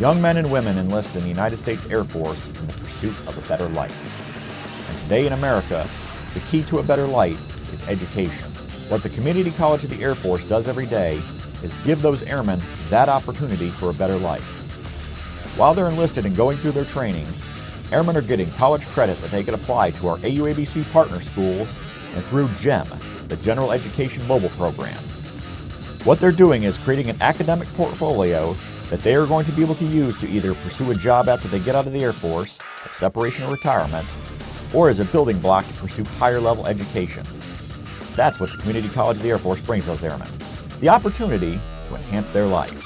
Young men and women enlist in the United States Air Force in the pursuit of a better life. And today in America, the key to a better life is education. What the Community College of the Air Force does every day is give those airmen that opportunity for a better life. While they're enlisted and going through their training, airmen are getting college credit that they can apply to our AUABC partner schools and through GEM, the General Education Mobile Program. What they're doing is creating an academic portfolio that they are going to be able to use to either pursue a job after they get out of the Air Force, at separation or retirement, or as a building block to pursue higher level education. That's what the Community College of the Air Force brings those airmen. The opportunity to enhance their life.